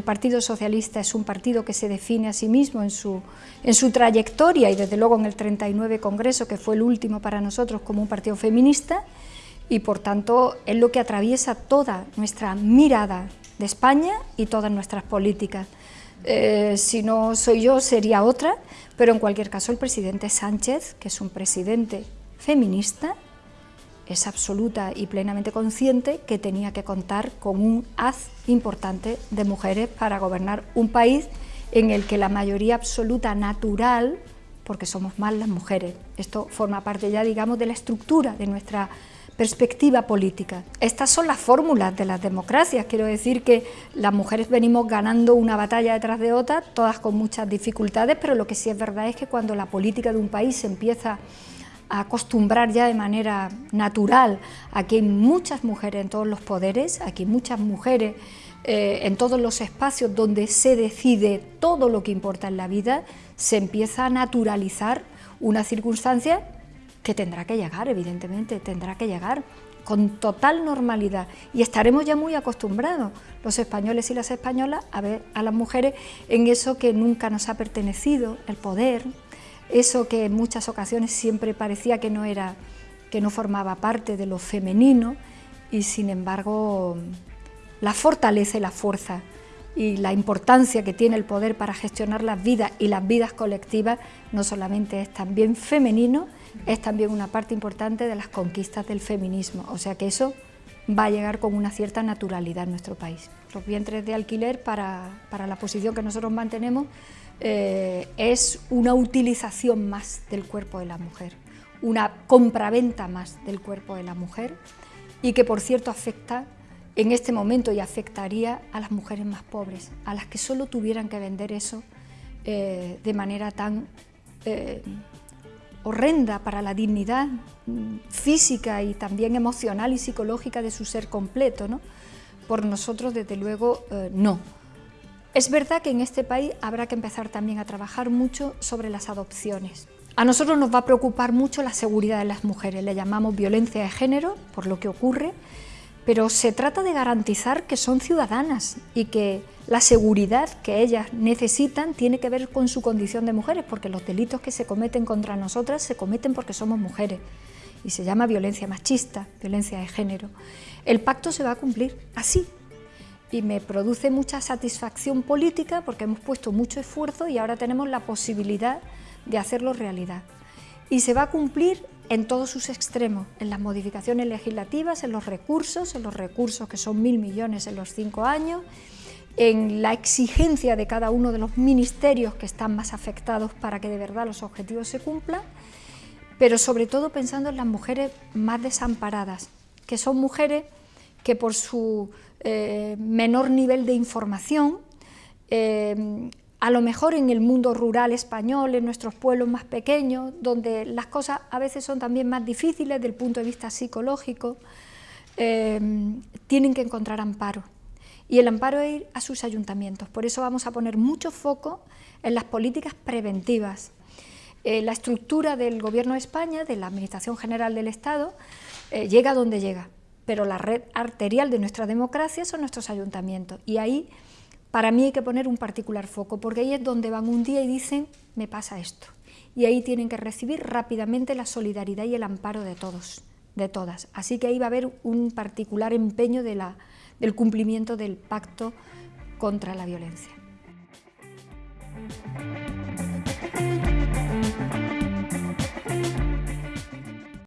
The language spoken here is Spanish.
el Partido Socialista es un partido que se define a sí mismo en su, en su trayectoria y desde luego en el 39 Congreso, que fue el último para nosotros como un partido feminista, y por tanto es lo que atraviesa toda nuestra mirada de España y todas nuestras políticas. Eh, si no soy yo sería otra, pero en cualquier caso el presidente Sánchez, que es un presidente feminista, es absoluta y plenamente consciente que tenía que contar con un haz importante de mujeres para gobernar un país en el que la mayoría absoluta natural, porque somos más las mujeres, esto forma parte ya digamos de la estructura de nuestra perspectiva política. Estas son las fórmulas de las democracias, quiero decir que las mujeres venimos ganando una batalla detrás de otra, todas con muchas dificultades, pero lo que sí es verdad es que cuando la política de un país se empieza acostumbrar ya de manera natural. A que hay muchas mujeres en todos los poderes, aquí muchas mujeres eh, en todos los espacios donde se decide todo lo que importa en la vida, se empieza a naturalizar una circunstancia que tendrá que llegar, evidentemente, tendrá que llegar con total normalidad. Y estaremos ya muy acostumbrados, los españoles y las españolas, a ver a las mujeres en eso que nunca nos ha pertenecido, el poder, eso que en muchas ocasiones siempre parecía que no, era, que no formaba parte de lo femenino y sin embargo la fortaleza y la fuerza y la importancia que tiene el poder para gestionar las vidas y las vidas colectivas no solamente es también femenino, es también una parte importante de las conquistas del feminismo, o sea que eso va a llegar con una cierta naturalidad en nuestro país. Los vientres de alquiler para, para la posición que nosotros mantenemos eh, es una utilización más del cuerpo de la mujer, una compraventa más del cuerpo de la mujer y que por cierto afecta en este momento y afectaría a las mujeres más pobres, a las que solo tuvieran que vender eso eh, de manera tan eh, horrenda para la dignidad mm, física y también emocional y psicológica de su ser completo. ¿no? Por nosotros, desde luego, no. Es verdad que en este país habrá que empezar también a trabajar mucho sobre las adopciones. A nosotros nos va a preocupar mucho la seguridad de las mujeres, le llamamos violencia de género por lo que ocurre, pero se trata de garantizar que son ciudadanas y que la seguridad que ellas necesitan tiene que ver con su condición de mujeres, porque los delitos que se cometen contra nosotras se cometen porque somos mujeres y se llama violencia machista, violencia de género. El pacto se va a cumplir así, y me produce mucha satisfacción política porque hemos puesto mucho esfuerzo y ahora tenemos la posibilidad de hacerlo realidad. Y se va a cumplir en todos sus extremos, en las modificaciones legislativas, en los recursos, en los recursos que son mil millones en los cinco años, en la exigencia de cada uno de los ministerios que están más afectados para que de verdad los objetivos se cumplan, pero sobre todo pensando en las mujeres más desamparadas, que son mujeres que por su eh, menor nivel de información, eh, a lo mejor en el mundo rural español, en nuestros pueblos más pequeños, donde las cosas a veces son también más difíciles desde el punto de vista psicológico, eh, tienen que encontrar amparo. Y el amparo es ir a sus ayuntamientos. Por eso vamos a poner mucho foco en las políticas preventivas. la estructura del Gobierno de España, de la Administración General del Estado, llega donde llega pero la red arterial de nuestra democracia son nuestros ayuntamientos. Y ahí, para mí, hay que poner un particular foco, porque ahí es donde van un día y dicen, me pasa esto. Y ahí tienen que recibir rápidamente la solidaridad y el amparo de todos, de todas. Así que ahí va a haber un particular empeño del cumplimiento del pacto contra la violencia.